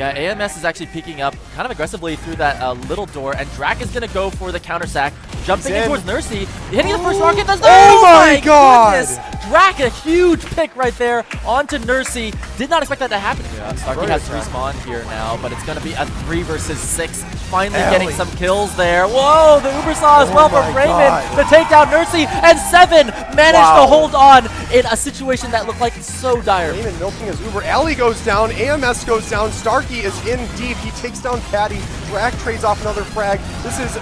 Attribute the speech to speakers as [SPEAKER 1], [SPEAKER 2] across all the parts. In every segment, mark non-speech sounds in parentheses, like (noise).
[SPEAKER 1] Yeah, AMS is actually peeking up kind of aggressively through that uh, little door, and Drac is going to go for the counter sack, jumping in towards Nursey, hitting the first rocket. Does
[SPEAKER 2] oh my god!
[SPEAKER 1] Goodness. Drac, a huge pick right there onto Nursey. Did not expect that to happen. Yeah, Starkey has to respawn here now, but it's going to be a three versus six. Finally Ellie. getting some kills there. Whoa, the Uber saw as oh well from Raymond to take down Nursey, and Seven managed wow. to hold on in a situation that looked like so dire.
[SPEAKER 2] Raymond milking his Uber. Ellie goes down, AMS goes down, Starkey is in deep. He takes down Patty. Drac trades off another frag. This is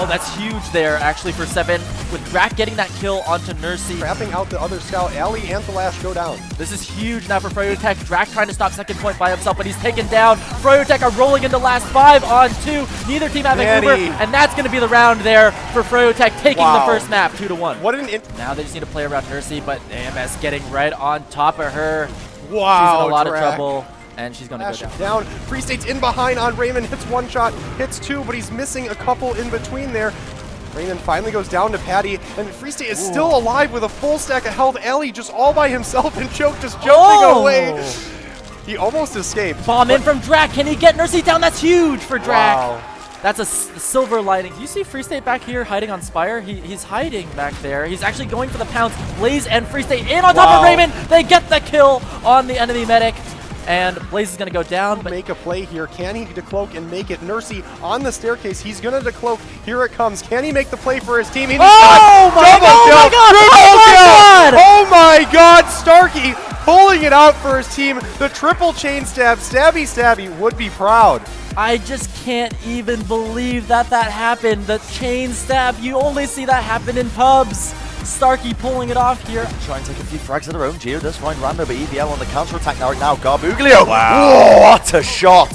[SPEAKER 1] Oh, that's huge there, actually, for Seven. With Drac getting that kill onto Nursey.
[SPEAKER 2] Trapping out the other scout. Ali and Thalash go down.
[SPEAKER 1] This is huge now for Froyotech. Drac trying to stop second point by himself, but he's taken down. Froyotech are rolling into last five on two. Neither team having Uber, and that's going to be the round there for Froyotech taking wow. the first map, two to one.
[SPEAKER 2] What an
[SPEAKER 1] Now they just need to play around Nursey, but AMS getting right on top of her.
[SPEAKER 2] Wow,
[SPEAKER 1] She's in a lot
[SPEAKER 2] Drac.
[SPEAKER 1] of trouble and she's going to go down.
[SPEAKER 2] down. Free State's in behind on Raymond, hits one shot, hits two, but he's missing a couple in between there. Raymond finally goes down to Patty, and Free State is Ooh. still alive with a full stack of health. Ellie just all by himself, and Choke just jumping oh. away. He almost escaped.
[SPEAKER 1] Bomb in from Drac. Can he get Nursey down? That's huge for Drac. Wow. That's a silver lining. Do you see Free State back here hiding on Spire? He, he's hiding back there. He's actually going for the pounce. Blaze and Free State in on wow. top of Raymond. They get the kill on the enemy medic and Blaze is going to go down.
[SPEAKER 2] But make a play here. Can he decloak and make it? Nursey on the staircase. He's going to decloak. Here it comes. Can he make the play for his team? He
[SPEAKER 1] oh, my,
[SPEAKER 2] Double
[SPEAKER 1] oh
[SPEAKER 2] kill.
[SPEAKER 1] my god! Oh my oh god!
[SPEAKER 2] Oh my god! Starkey pulling it out for his team. The triple chain stab. Stabby Stabby would be proud.
[SPEAKER 1] I just can't even believe that that happened. The chain stab, you only see that happen in pubs. Starkey pulling it off here.
[SPEAKER 3] Try and take a few frags of their own. Geo does find Rando, but EVL on the counter-attack now. now Garbuglio. Wow. what a shot.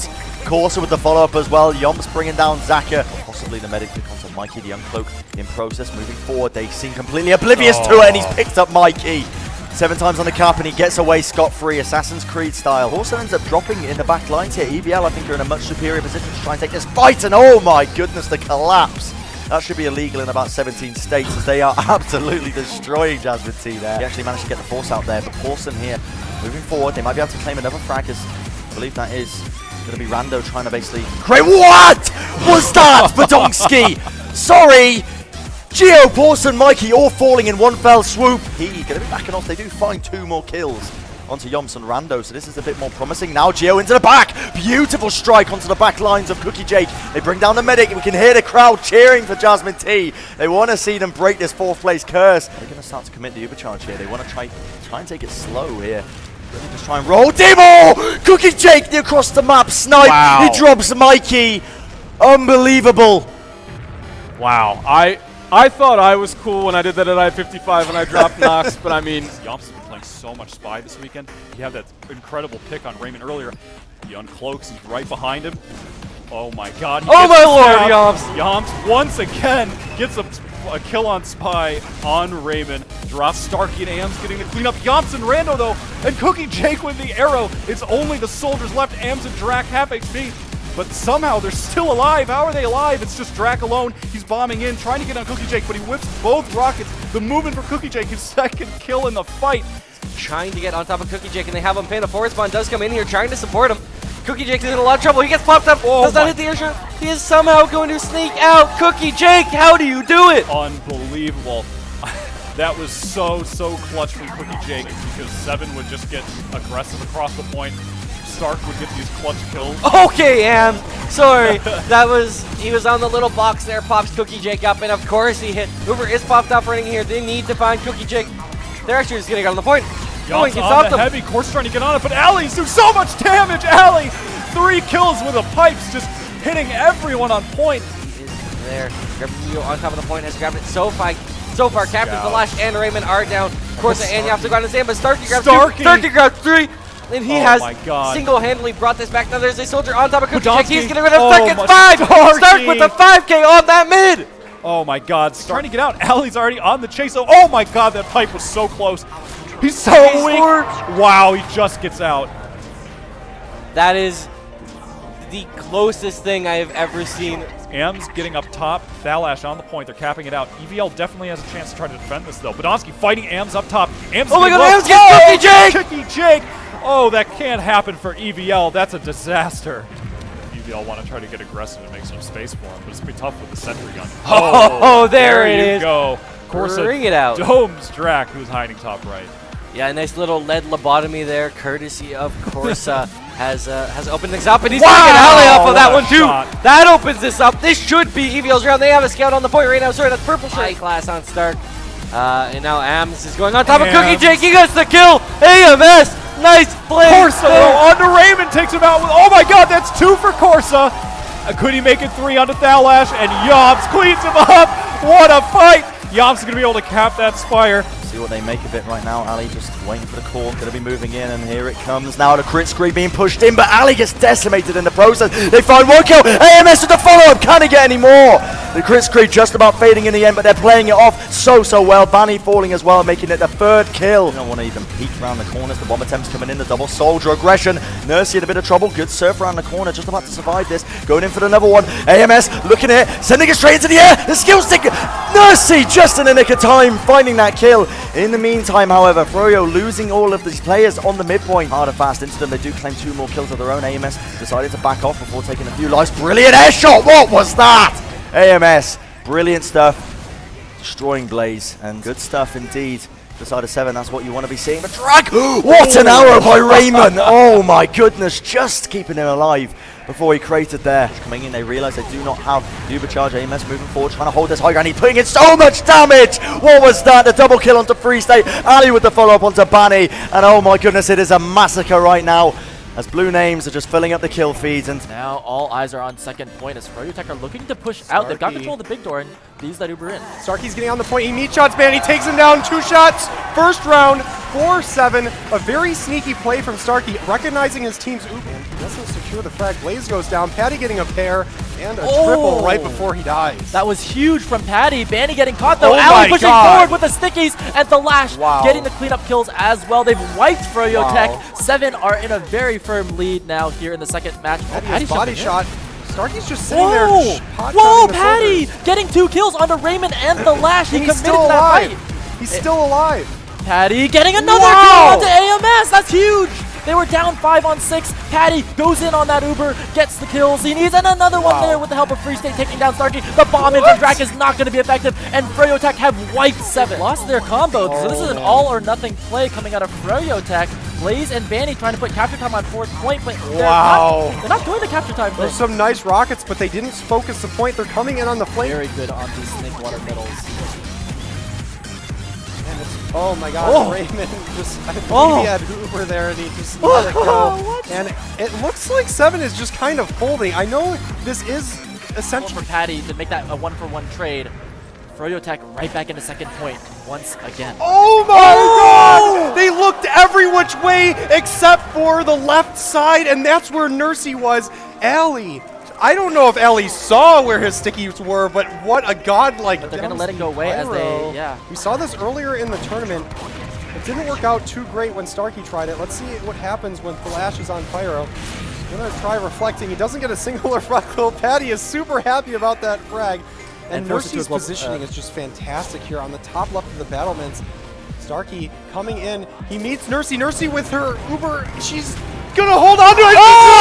[SPEAKER 3] Corsa with the follow-up as well. Yomps bringing down Zaka. Possibly the medic pick onto Mikey, the Uncloak in process. Moving forward, they seem completely oblivious oh. to it, and he's oh. picked up Mikey. Seven times on the cap and he gets away scot-free, Assassin's Creed style. Also ends up dropping in the back lines here. EVL, I think, are in a much superior position to try and take this fight. And oh my goodness, the collapse that should be illegal in about 17 states as they are (laughs) absolutely destroying Jasmine T there. He actually managed to get the force out there, but Paulson here moving forward. They might be able to claim another frag as I believe that is going to be Rando trying to basically create. What was that, (laughs) Badonsky? Sorry. Geo, Paulson, Mikey all falling in one fell swoop. He going to be backing off. They do find two more kills onto Yomps and Rando, so this is a bit more promising. Now Geo into the back. Beautiful strike onto the back lines of Cookie Jake. They bring down the medic. We can hear the crowd cheering for Jasmine T. They want to see them break this fourth place curse. They're going to start to commit the Ubercharge here. They want to try, try and take it slow here. Just try and roll. Demo! Cookie Jake across the map. Snipe. Wow. He drops Mikey. Unbelievable.
[SPEAKER 4] Wow. I I thought I was cool when I did that at I-55 and I dropped (laughs) Nox, but I mean, Yomps so much Spy this weekend. You have that incredible pick on Raymond earlier. He uncloaks, he's right behind him. Oh my god.
[SPEAKER 1] oh my lord, Yomps!
[SPEAKER 4] Yomps once again gets a, a, kill on Spy on Raymond. Drops Starkey and Ams getting the clean up. Yomps and Rando though, and Cookie Jake with the arrow. It's only the soldiers left. Ams and Drac half HP. But somehow they're still alive. How are they alive? It's just Drac alone. He's bombing in, trying to get on Cookie Jake, but he whips both rockets. The movement for Cookie Jake, his second kill in the fight
[SPEAKER 5] trying to get on top of Cookie Jake, and they have him pinned. A forest spawn does come in here, trying to support him. Cookie Jake is in a lot of trouble. He gets popped up. Oh does not hit the airshot. He is somehow going to sneak out. Cookie Jake, how do you do it?
[SPEAKER 4] Unbelievable. (laughs) that was so, so clutch from Cookie Jake because Seven would just get aggressive across the point. Stark would get these clutch kills.
[SPEAKER 5] Okay, Am. Sorry. (laughs) that was, he was on the little box there, pops Cookie Jake up, and of course he hit. Uber is popped up running here. They need to find Cookie Jake. They're actually just getting on the point.
[SPEAKER 4] Going, on the them. heavy, course trying to get on it, but Allie's doing so much damage! Allie, three kills with the pipes, just hitting everyone on point.
[SPEAKER 5] He is there. Gabriel on top of the point has grabbed it so far. So far, Captain Flash and Raymond are down. Of course, and you have to go on his hand, but Starkey grabs Starkey. two. Starkey grabs three. And he oh has single-handedly brought this back. Now there's a soldier on top of Cookie He's getting rid of oh second five. Stark with the 5K on that mid.
[SPEAKER 4] Oh my god, Stark. trying to get out. Allie's already on the chase. Oh, oh my god, that pipe was so close. He's so He's weak. Wow, he just gets out.
[SPEAKER 5] That is the closest thing I have ever seen.
[SPEAKER 4] Ams getting up top. Thalash on the point. They're capping it out. EVL definitely has a chance to try to defend this, though. Badonsky fighting Ams up top. Ams
[SPEAKER 5] oh my god, Ams gets Cookie oh, Jake!
[SPEAKER 4] Cookie Jake! Oh, that can't happen for EVL. That's a disaster. EVL want to try to get aggressive and make some space for him, but it's going to be tough with the sentry gun.
[SPEAKER 5] Oh, (laughs) oh there, there, it
[SPEAKER 4] you
[SPEAKER 5] is.
[SPEAKER 4] go. Corsa
[SPEAKER 5] Bring it out.
[SPEAKER 4] domes Drac, who's hiding top right.
[SPEAKER 5] Yeah, a nice little lead lobotomy there, courtesy of (laughs) Corsa. has uh, has opened things up, and he's wow! taking alley off of that one too. Shot. That opens this up. This should be EVL's round. They have a scout on the point right now. Sorry, that's purple shirt. High class on Stark. Uh, and now Ams is going on top Ams. of Cookie Jake. He gets the kill. AMS. Nice play.
[SPEAKER 4] Corsa onto Raymond takes him out with. Oh my God, that's two for Corsa. Uh, could he make it three onto Thalash? And Yomps cleans him up. What a fight. Yomps is going to be able to cap that Spire
[SPEAKER 3] see what they make of it right now. Ali just waiting for the call, going to be moving in, and here it comes now. The crit screen being pushed in, but Ali gets decimated in the process. They find one kill. AMS with the follow-up. Can he get any more? The crit screen just about fading in the end, but they're playing it off so, so well. Banny falling as well, making it the third kill. They don't want to even peek around the corners. The bomb attempts coming in, the double soldier aggression. Nursey in a bit of trouble. Good surf around the corner, just about to survive this. Going in for another one. AMS looking at it, sending it straight into the air. The skill stick. Nursey just in the nick of time, finding that kill. In the meantime, however, Froyo losing all of these players on the midpoint. Hard and fast into them. They do claim two more kills of their own. AMS decided to back off before taking a few lives. Brilliant air shot. What was that? AMS. Brilliant stuff. Destroying Blaze. And good stuff indeed. The side of seven, that's what you want to be seeing. But drag! what an arrow by Raymond! (laughs) Oh my goodness, just keeping him alive before he created there. Coming in, they realize they do not have the Ubercharge AMS moving forward, trying to hold this high ground. He's putting in so much damage. What was that? The double kill onto Free State. Ali with the follow-up onto Banny. And oh my goodness, it is a massacre right now as blue names are just filling up the kill feeds. And
[SPEAKER 1] now all eyes are on second point as Froyotech are looking to push Starkey. out. They've got control of the big door, and these that Uber in.
[SPEAKER 2] Starkey's getting on the point. He meet shots, man. He takes him down. Two shots. First round, 4-7. A very sneaky play from Starkey, recognizing his team's Uber. And he doesn't secure the frag. Blaze goes down. Patty getting a pair and a oh. triple right oh. before he dies.
[SPEAKER 1] That was huge from Patty. Banny getting caught though. Oh Ali pushing God. forward with the stickies and Thalash wow. getting the cleanup kills as well. They've wiped Froyo wow. Tech. Seven are in a very firm lead now here in the second match.
[SPEAKER 2] Oh, Patty's body shot. Starkey's just sitting Whoa. there.
[SPEAKER 1] Whoa, Patty getting two kills onto Raymond and Thalash. He committed
[SPEAKER 2] still
[SPEAKER 1] alive. that
[SPEAKER 2] fight. He's still alive.
[SPEAKER 1] Patty getting another wow. kill onto AMS. That's huge. They were down five on six. Patty goes in on that Uber, gets the kills he needs, and another wow. one there with the help of Free State taking down Starkey. The bomb in from Drac is not going to be effective, and Froyotech have wiped seven. Lost their combo, oh, so this is an oh, all or nothing play coming out of Froyotech. Blaze and Banny trying to put capture time on fourth point, but they're, wow. not, they're not doing the capture time
[SPEAKER 2] There's some nice rockets, but they didn't focus the point. They're coming in on the flank.
[SPEAKER 1] Very good on these snake water middles.
[SPEAKER 2] Oh my god, oh. Raymond just, I think oh. he had Uber there and he just (laughs) oh, let it go. and it looks like Seven is just kind of folding. I know this is essential.
[SPEAKER 1] for Patty to make that a one-for-one -one trade. Froyo Tech right back into second point once again.
[SPEAKER 2] Oh my oh! god! They looked every which way except for the left side, and that's where Nursey was. Allie I don't know if Ellie saw where his stickies were, but what a godlike
[SPEAKER 1] But they're going to let it go away as they, yeah.
[SPEAKER 2] We saw this earlier in the tournament. It didn't work out too great when Starkey tried it. Let's see what happens when Flash is on Pyro. Gonna try reflecting. He doesn't get a single (laughs) reflect. Patty is super happy about that frag. And, and Nursey's positioning uh, is just fantastic here on the top left of the battlements. Starkey coming in. He meets Nursey. Nursey with her Uber. She's gonna hold on to it. Oh!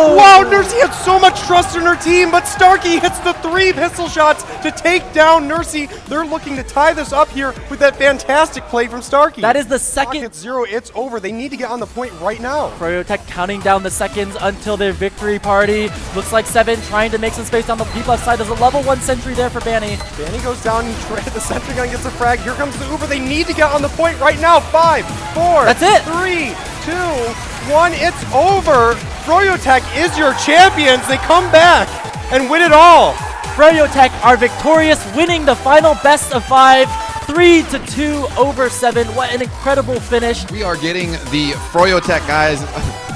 [SPEAKER 2] Wow, Nursey had so much trust in her team, but Starkey hits the three pistol shots to take down Nursey. They're looking to tie this up here with that fantastic play from Starkey.
[SPEAKER 1] That is the second.
[SPEAKER 2] It's zero. It's over. They need to get on the point right now.
[SPEAKER 1] Tech counting down the seconds until their victory party. Looks like Seven trying to make some space on the deep left side. There's a level one sentry there for Banny.
[SPEAKER 2] Banny goes down. (laughs) The sentry gun gets a frag. Here comes the Uber. They need to get on the point right now. Five, four.
[SPEAKER 1] That's it.
[SPEAKER 2] Three, two, one, it's over. Froyotech is your champions. They come back and win it all.
[SPEAKER 1] Froyotech are victorious, winning the final best of five. Three to two over seven. What an incredible finish.
[SPEAKER 6] We are getting the Froyotech guys. hey.